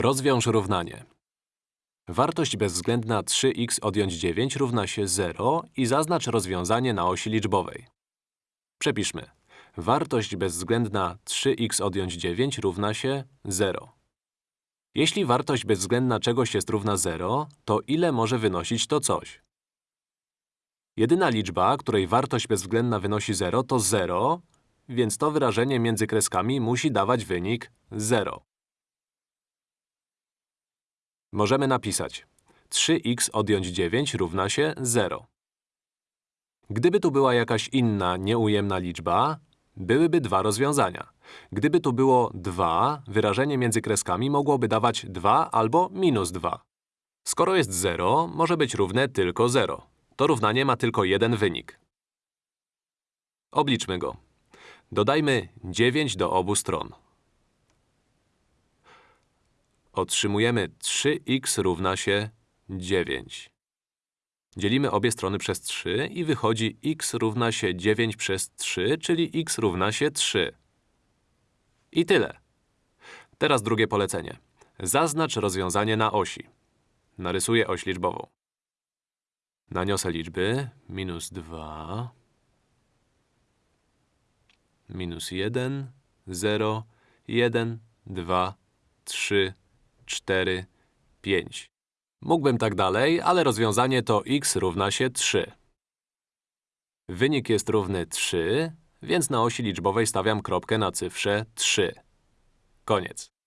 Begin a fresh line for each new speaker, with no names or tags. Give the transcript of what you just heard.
Rozwiąż równanie. Wartość bezwzględna 3x odjąć 9 równa się 0 i zaznacz rozwiązanie na osi liczbowej. Przepiszmy. Wartość bezwzględna 3x odjąć 9 równa się 0. Jeśli wartość bezwzględna czegoś jest równa 0, to ile może wynosić to coś? Jedyna liczba, której wartość bezwzględna wynosi 0 to 0, więc to wyrażenie między kreskami musi dawać wynik 0. Możemy napisać 3x odjąć 9 równa się 0. Gdyby tu była jakaś inna, nieujemna liczba, byłyby dwa rozwiązania. Gdyby tu było 2, wyrażenie między kreskami mogłoby dawać 2 albo minus 2. Skoro jest 0, może być równe tylko 0. To równanie ma tylko jeden wynik. Obliczmy go. Dodajmy 9 do obu stron. Otrzymujemy 3x równa się 9. Dzielimy obie strony przez 3 i wychodzi x równa się 9 przez 3, czyli x równa się 3. I tyle. Teraz drugie polecenie. Zaznacz rozwiązanie na osi. Narysuję oś liczbową. Naniosę liczby. Minus 2, minus 1, 0, 1, 2, 3, 4, 5. Mógłbym tak dalej, ale rozwiązanie to x równa się 3. Wynik jest równy 3, więc na osi liczbowej stawiam kropkę na cyfrze 3. Koniec.